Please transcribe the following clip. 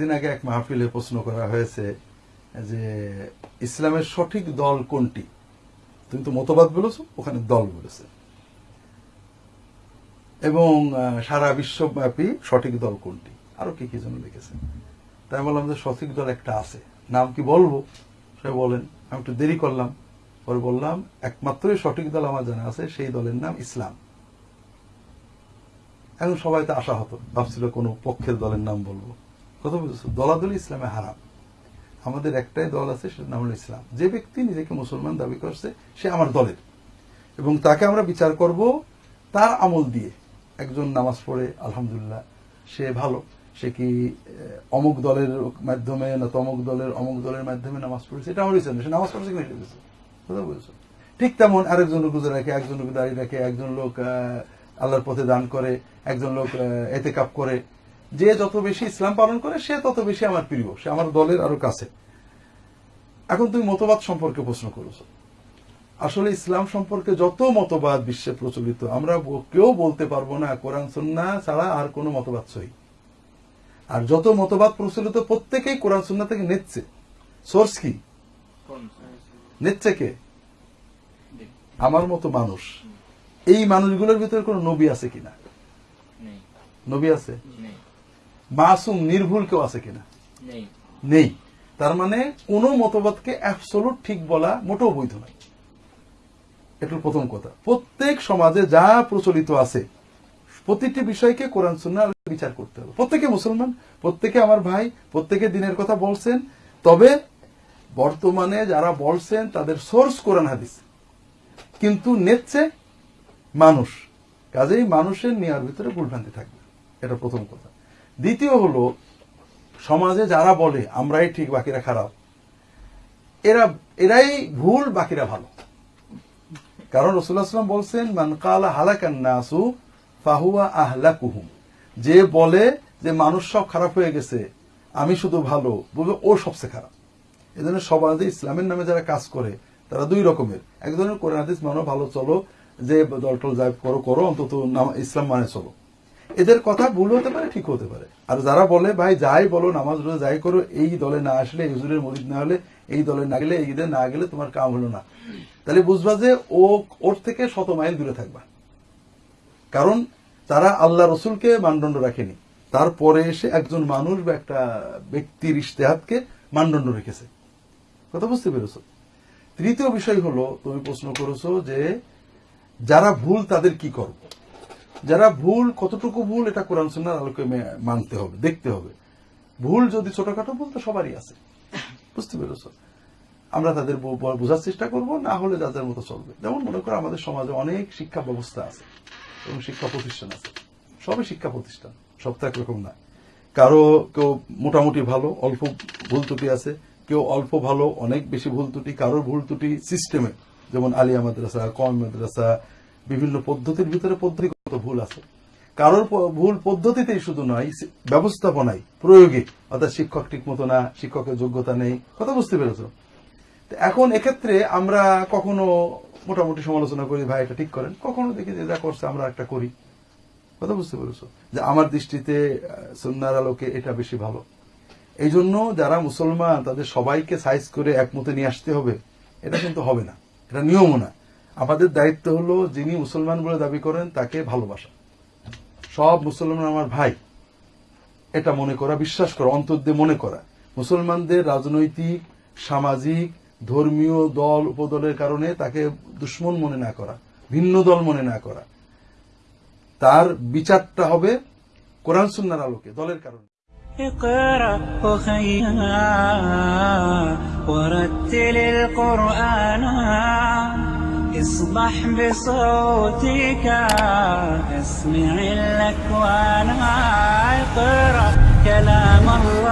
দিন আগে এক মাহফিলে প্রশ্ন করা হয়েছে যে ইসলামের সঠিক দল কোনটি? তুমি তো মতবাদ বলেছ, ওখানে দল বলেছে। এবং সারা বিশ্বব্যাপী সঠিক দল কোনটি? আরও কি কি যেন লিখেছে। তাই বললাম যে সঠিক দল একটা আছে। নাম কি বলব? সে বলেন। আমি একটু দেরি করলাম। পরে বললাম, একমাত্রই সঠিক দল আমার জানা আছে, সেই দলের নাম ইসলাম। এখন সবাই তো আশা হতো ভাবছিল কোনো পক্ষের দলের নাম বলব। কথা বুঝেছ দলাদলি ইসলামে হারাম। আমাদের একটাই দল আছে সেটার নাম হলো ইসলাম। যে ব্যক্তি নিজেকে মুসলমান দাবি করছে, সে আমার দলের। এবং তাকে আমরা বিচার করব তার আমল দিয়ে। একজন নামাজ পড়ে, আলহামদুলিল্লাহ, সে ভালো। সে কি অমুক দলের মাধ্যমে না তমুক দলের, অমুক দলের মাধ্যমে নামাজ পড়েছে? এটা আমার বিচার সে নামাজ পড়েছে কিনা এটা। কথা বুঝেছ? ঠিক তেমন আরেকজন লোক রোজা রাখে, একজন লোক দাঁড়িয়ে রাখে, একজন লোক আল্লাহর পথে দান করে, একজন লোক এতে কাপ করে যে যত বেশি ইসলাম পালন করে সে তত বেশি আমার প্রিয় সে আমার দলের আরও কাছে। এখন তুমি মতবাদ সম্পর্কে প্রশ্ন করেছ। আসলে ইসলাম সম্পর্কে যত মতবাদ বিশ্বে প্রচলিত আমরা কেউ বলতে পারব না কোরআন সুন্না ছাড়া আর কোনো মতবাদ সহি। আর যত মতবাদ প্রচলিত প্রত্যেকেই কোরআন সুন্না থেকে নিচ্ছে সোর্স কি? নিচ্ছে কে? আমার মতো মানুষ। এই মানুষগুলোর ভিতরে কোনো নবী আছে কিনা? নবী আছে? মাসুম নির্ভুল কেউ আছে কিনা? নেই। তার মানে কোন মতবাদকে অ্যাবসলুট ঠিক বলা মোটেও বৈধ নয়। এটা প্রথম কথা। প্রত্যেক সমাজে যা প্রচলিত আছে প্রতিটি বিষয়কে কোরআন সুন্না বিচার করতে হবে। প্রত্যেকে মুসলমান প্রত্যেকে আমার ভাই প্রত্যেকে দিনের কথা বলছেন। তবে বর্তমানে যারা বলছেন তাদের সোর্স কোরআন হাদিস। কিন্তু নেচ্ছে মানুষ। কাজেই মানুষের নেওয়ার ভিতরে ভুলভ্রান্তি থাকবে। এটা প্রথম কথা। দ্বিতীয় হলো, সমাজে যারা বলে, আমরাই ঠিক, বাকিরা খারাপ, এরা, এরাই ভুল, বাকিরা ভালো। কারণ রসুল্লাহাম বলছেন, মান কালা হালাকান নাসু, ফাহুয়া আহলাকুহুম। যে বলে যে মানুষ সব খারাপ হয়ে গেছে, আমি শুধু ভালো, বলবে ও সবচেয়ে খারাপ। এজন্য সমাজে ইসলামের নামে যারা কাজ করে, তারা দুই রকমের। এক ধরনের কোরআন হাদিস, মানো ভালো চলো, যে দলটল যাই করো করো, অন্তত ইসলাম মানে চলো। এদের কথা ভুল হতে পারে, ঠিক হতে পারে। আর যারা বলে, ভাই, যাই বলো, নামাজ রোজা যাই করো, এই দলে না আসলে হুজুরের মরিদ না হলে, এই দলে না গেলে, এই ঈদে না গেলে তোমার কাম হলো না। তাহলে বুঝবা যে ও, ওর থেকে শত মাইল দূরে থাকবা। কারণ তারা আল্লাহ রসুলকে মানদণ্ড রাখেনি। তারপরে এসে একজন মানুষ বা একটা ব্যক্তির ইশতেহাতকে মানদণ্ড রেখেছে। কথা বুঝতে পেরেছ? তৃতীয় বিষয় হলো, তুমি প্রশ্ন করেছ যে যারা ভুল তাদের কি করব? যারা ভুল, কতটুকু ভুল, এটা কোরআন সুন্নার আলোকে মানতে হবে, দেখতে হবে। ভুল যদি ছোটখাটো ভুল, তো সবারই আছে। বুঝতে পেরেছ? আমরা তাদের বোঝার চেষ্টা করব, না হলে যাদের মতো চলবে। যেমন মনে করো আমাদের সমাজে অনেক শিক্ষা ব্যবস্থা আছে এবং শিক্ষা প্রতিষ্ঠান আছে। সবই শিক্ষা প্রতিষ্ঠান, সব তো একরকম না। কারও কেউ মোটামুটি ভালো, অল্প ভুল ত্রুটি আছে। কেউ অল্প ভালো, অনেক বেশি ভুল ত্রুটি, কারোর ভুল ত্রুটি সিস্টেমে যেমন আলিয়া মাদ্রাসা কম মাদ্রাসা বিভিন্ন পদ্ধতির ভিতরে পদ্ধতিগত ভুল আছে। কারোর ভুল পদ্ধতিতেই শুধু নয় ব্যবস্থাপনায় প্রয়োগে। অর্থাৎ শিক্ষক ঠিক মতো না শিক্ষকের যোগ্যতা নেই কথা বুঝতে পেরেছ? এখন এক্ষেত্রে আমরা কখনো মোটামুটি সমালোচনা করি ভাই এটা ঠিক করেন। কখনো দেখি যে যা করছে আমরা একটা করি। কথা বুঝতে পেরেছ? যে আমার দৃষ্টিতে আহ, সুন্নার আলোকে এটা বেশি ভালো। এই জন্য যারা মুসলমান তাদের সবাইকে সাইজ করে একমতে নিয়ে আসতে হবে। এটা কিন্তু হবে না। এটা নিয়মও না। আমাদের দায়িত্ব হলো যিনি মুসলমান বলে দাবি করেন তাকে ভালোবাসা সব মুসলমান আমার ভাই এটা মনে করা বিশ্বাস করা অন্তর দিয়ে মনে করা মুসলমানদের রাজনৈতিক সামাজিক ধর্মীয় দল উপদলের কারণে তাকে দুশ্মন মনে না করা ভিন্ন দল মনে না করা তার বিচারটা হবে কোরআন সুন্নার আলোকে দলের কারণে اقرأ أخيها ورتل القرآن اصبح بصوتك اسمع الأكوان أقرأ كلام الله.